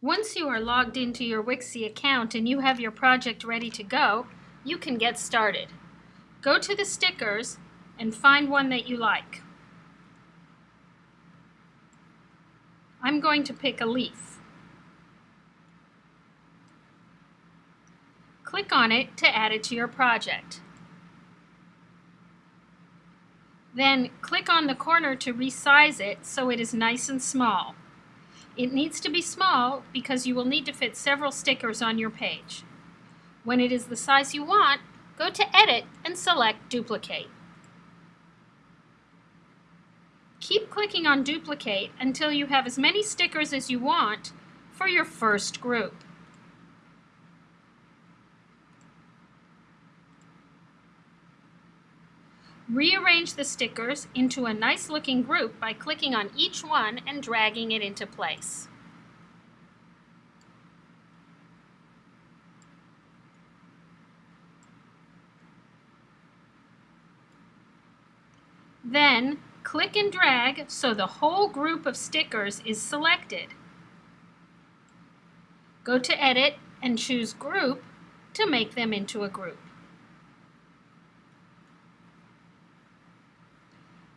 Once you are logged into your Wixie account and you have your project ready to go, you can get started. Go to the stickers and find one that you like. I'm going to pick a leaf. Click on it to add it to your project. Then click on the corner to resize it so it is nice and small. It needs to be small because you will need to fit several stickers on your page. When it is the size you want, go to Edit and select Duplicate. Keep clicking on Duplicate until you have as many stickers as you want for your first group. Rearrange the stickers into a nice looking group by clicking on each one and dragging it into place. Then click and drag so the whole group of stickers is selected. Go to Edit and choose Group to make them into a group.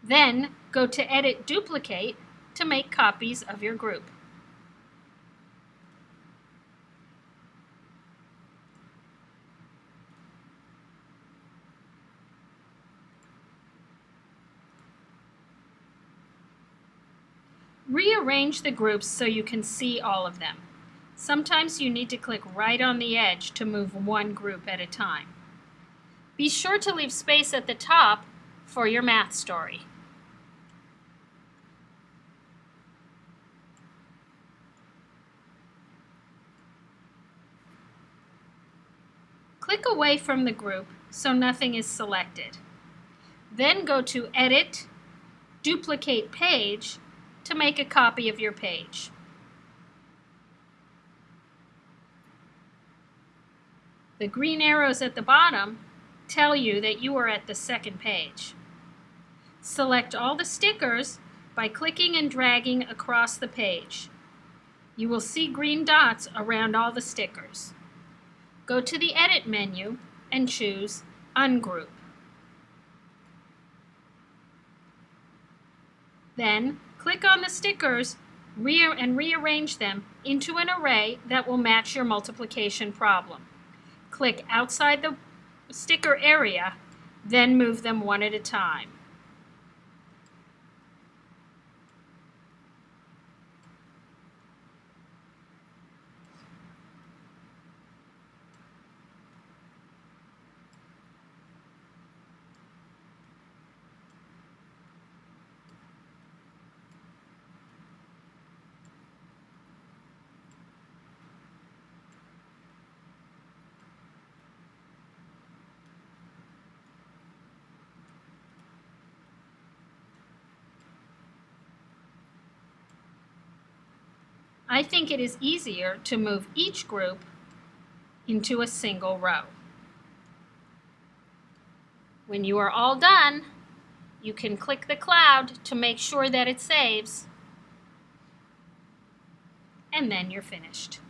Then go to Edit Duplicate to make copies of your group. Rearrange the groups so you can see all of them. Sometimes you need to click right on the edge to move one group at a time. Be sure to leave space at the top for your math story. Click away from the group so nothing is selected. Then go to Edit, Duplicate Page to make a copy of your page. The green arrows at the bottom tell you that you are at the second page. Select all the stickers by clicking and dragging across the page. You will see green dots around all the stickers. Go to the Edit menu and choose Ungroup. Then click on the stickers and rearrange them into an array that will match your multiplication problem. Click outside the sticker area, then move them one at a time. I think it is easier to move each group into a single row. When you are all done, you can click the cloud to make sure that it saves, and then you're finished.